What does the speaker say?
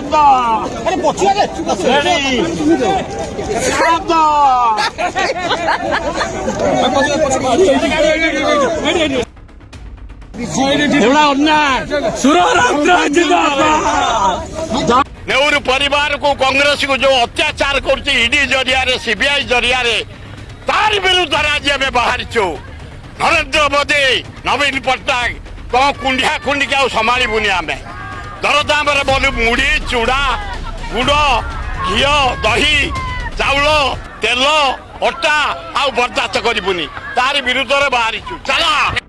শান্ত আরে বসিয়া রে চুপ যে অত্যাচার করছে ইডি জরিয়া সিবিআই জরিয়া তার বিরুদ্ধে আজ আমি বাহারিছু নরেন্দ্র মোদী নবীন পট্টনাক তো কুণ্ডিয়া কুণ্ডিকে সমালিবুনি আমি दरदम्रे बलु मुडी चुडा गुडो, घिउ दही चाउल तेल अटा आउ बरदात गरुनि तार विरुद्धले बािछु चला